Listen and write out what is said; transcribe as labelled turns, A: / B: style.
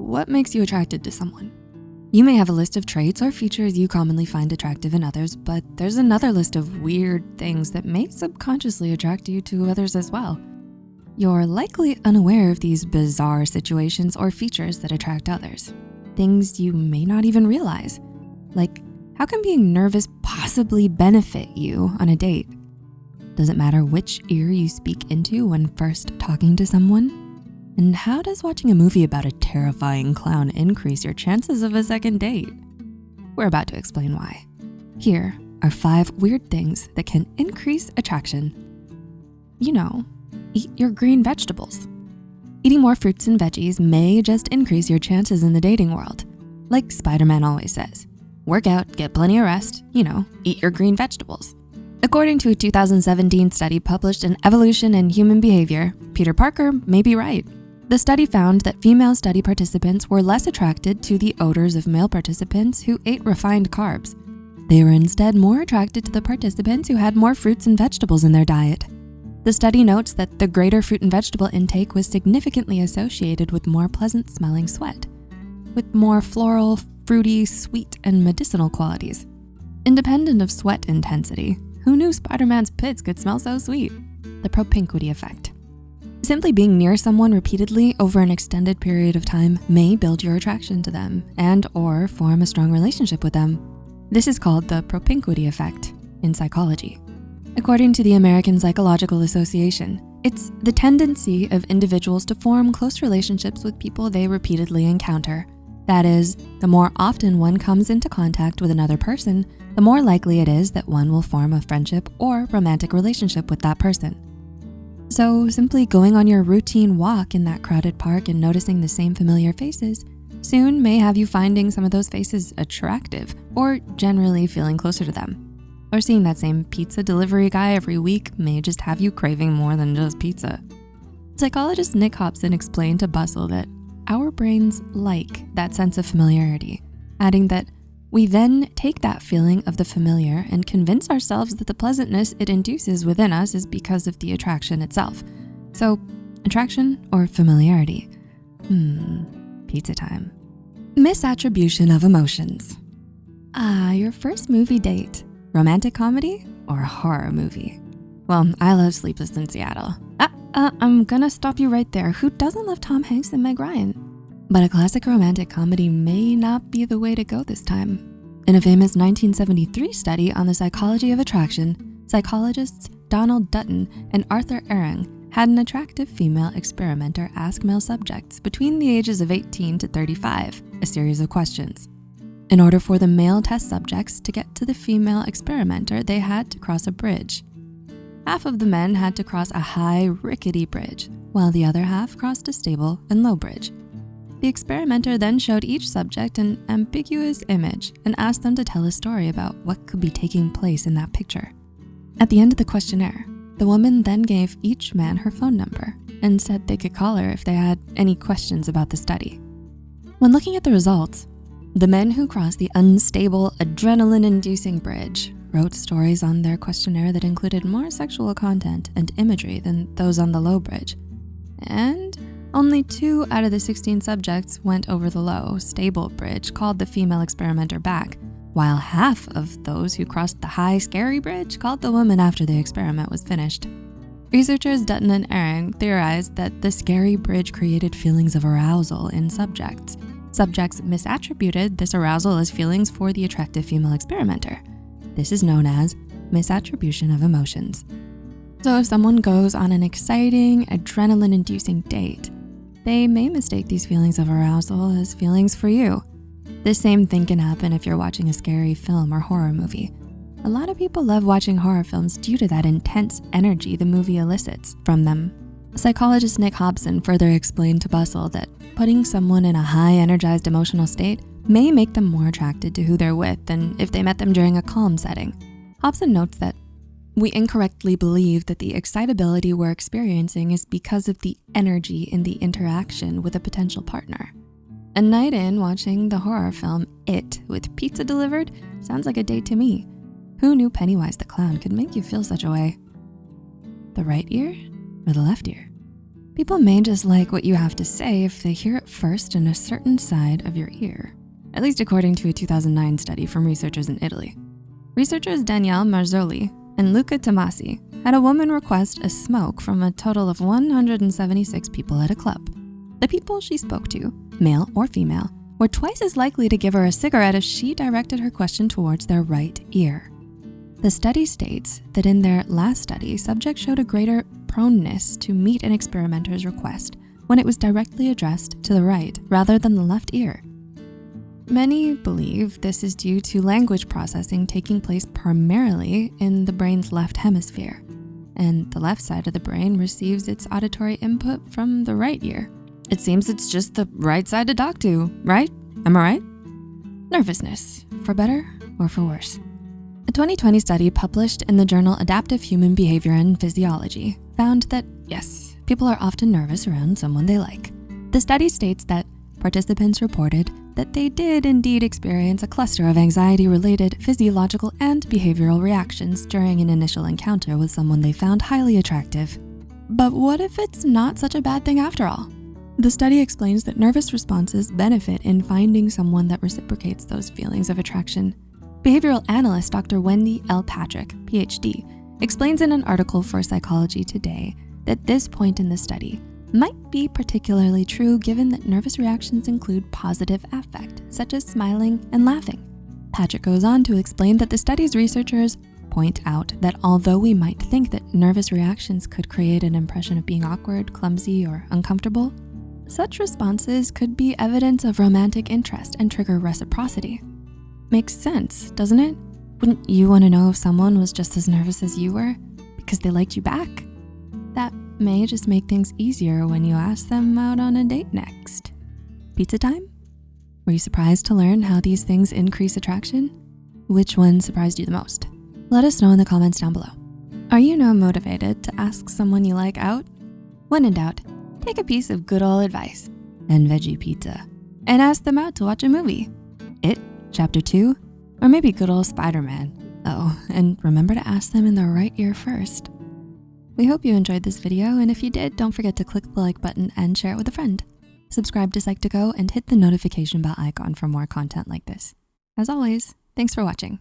A: what makes you attracted to someone? You may have a list of traits or features you commonly find attractive in others, but there's another list of weird things that may subconsciously attract you to others as well. You're likely unaware of these bizarre situations or features that attract others. Things you may not even realize. Like, how can being nervous possibly benefit you on a date? Does it matter which ear you speak into when first talking to someone? And how does watching a movie about a terrifying clown increase your chances of a second date? We're about to explain why. Here are five weird things that can increase attraction. You know, eat your green vegetables. Eating more fruits and veggies may just increase your chances in the dating world. Like Spider-Man always says, work out, get plenty of rest, you know, eat your green vegetables. According to a 2017 study published in Evolution and Human Behavior, Peter Parker may be right. The study found that female study participants were less attracted to the odors of male participants who ate refined carbs. They were instead more attracted to the participants who had more fruits and vegetables in their diet. The study notes that the greater fruit and vegetable intake was significantly associated with more pleasant smelling sweat, with more floral, fruity, sweet, and medicinal qualities. Independent of sweat intensity, who knew Spider-Man's pits could smell so sweet? The propinquity effect. Simply being near someone repeatedly over an extended period of time may build your attraction to them and or form a strong relationship with them. This is called the propinquity effect in psychology. According to the American Psychological Association, it's the tendency of individuals to form close relationships with people they repeatedly encounter. That is, the more often one comes into contact with another person, the more likely it is that one will form a friendship or romantic relationship with that person. So simply going on your routine walk in that crowded park and noticing the same familiar faces soon may have you finding some of those faces attractive or generally feeling closer to them. Or seeing that same pizza delivery guy every week may just have you craving more than just pizza. Psychologist Nick Hobson explained to Bustle that our brains like that sense of familiarity, adding that we then take that feeling of the familiar and convince ourselves that the pleasantness it induces within us is because of the attraction itself. So attraction or familiarity? Hmm, pizza time. Misattribution of emotions. Ah, your first movie date, romantic comedy or horror movie? Well, I love Sleepless in Seattle. Ah, uh, I'm gonna stop you right there. Who doesn't love Tom Hanks and Meg Ryan? But a classic romantic comedy may not be the way to go this time. In a famous 1973 study on the psychology of attraction, psychologists Donald Dutton and Arthur Aron had an attractive female experimenter ask male subjects between the ages of 18 to 35 a series of questions. In order for the male test subjects to get to the female experimenter, they had to cross a bridge. Half of the men had to cross a high, rickety bridge, while the other half crossed a stable and low bridge. The experimenter then showed each subject an ambiguous image and asked them to tell a story about what could be taking place in that picture. At the end of the questionnaire, the woman then gave each man her phone number and said they could call her if they had any questions about the study. When looking at the results, the men who crossed the unstable, adrenaline-inducing bridge wrote stories on their questionnaire that included more sexual content and imagery than those on the low bridge. And only two out of the 16 subjects went over the low, stable bridge called the female experimenter back, while half of those who crossed the high, scary bridge called the woman after the experiment was finished. Researchers Dutton and Aron theorized that the scary bridge created feelings of arousal in subjects. Subjects misattributed this arousal as feelings for the attractive female experimenter. This is known as misattribution of emotions. So if someone goes on an exciting, adrenaline-inducing date, they may mistake these feelings of arousal as feelings for you. The same thing can happen if you're watching a scary film or horror movie. A lot of people love watching horror films due to that intense energy the movie elicits from them. Psychologist Nick Hobson further explained to Bustle that putting someone in a high energized emotional state may make them more attracted to who they're with than if they met them during a calm setting. Hobson notes that we incorrectly believe that the excitability we're experiencing is because of the energy in the interaction with a potential partner. A night in watching the horror film It with pizza delivered sounds like a date to me. Who knew Pennywise the clown could make you feel such a way? The right ear or the left ear? People may just like what you have to say if they hear it first in a certain side of your ear, at least according to a 2009 study from researchers in Italy. Researchers Daniele Marzoli and Luca Tommasi had a woman request a smoke from a total of 176 people at a club. The people she spoke to, male or female, were twice as likely to give her a cigarette if she directed her question towards their right ear. The study states that in their last study, subjects showed a greater proneness to meet an experimenter's request when it was directly addressed to the right rather than the left ear. Many believe this is due to language processing taking place primarily in the brain's left hemisphere, and the left side of the brain receives its auditory input from the right ear. It seems it's just the right side to talk to, right? Am I right? Nervousness, for better or for worse. A 2020 study published in the journal Adaptive Human Behavior and Physiology found that yes, people are often nervous around someone they like. The study states that participants reported that they did indeed experience a cluster of anxiety-related physiological and behavioral reactions during an initial encounter with someone they found highly attractive. But what if it's not such a bad thing after all? The study explains that nervous responses benefit in finding someone that reciprocates those feelings of attraction Behavioral analyst Dr. Wendy L. Patrick, PhD, explains in an article for Psychology Today that this point in the study might be particularly true given that nervous reactions include positive affect, such as smiling and laughing. Patrick goes on to explain that the study's researchers point out that although we might think that nervous reactions could create an impression of being awkward, clumsy, or uncomfortable, such responses could be evidence of romantic interest and trigger reciprocity. Makes sense, doesn't it? Wouldn't you wanna know if someone was just as nervous as you were because they liked you back? That may just make things easier when you ask them out on a date next. Pizza time? Were you surprised to learn how these things increase attraction? Which one surprised you the most? Let us know in the comments down below. Are you now motivated to ask someone you like out? When in doubt, take a piece of good old advice and veggie pizza and ask them out to watch a movie. It chapter two, or maybe good old Spider-Man. Oh, and remember to ask them in the right ear first. We hope you enjoyed this video, and if you did, don't forget to click the like button and share it with a friend. Subscribe to Psych2Go and hit the notification bell icon for more content like this. As always, thanks for watching.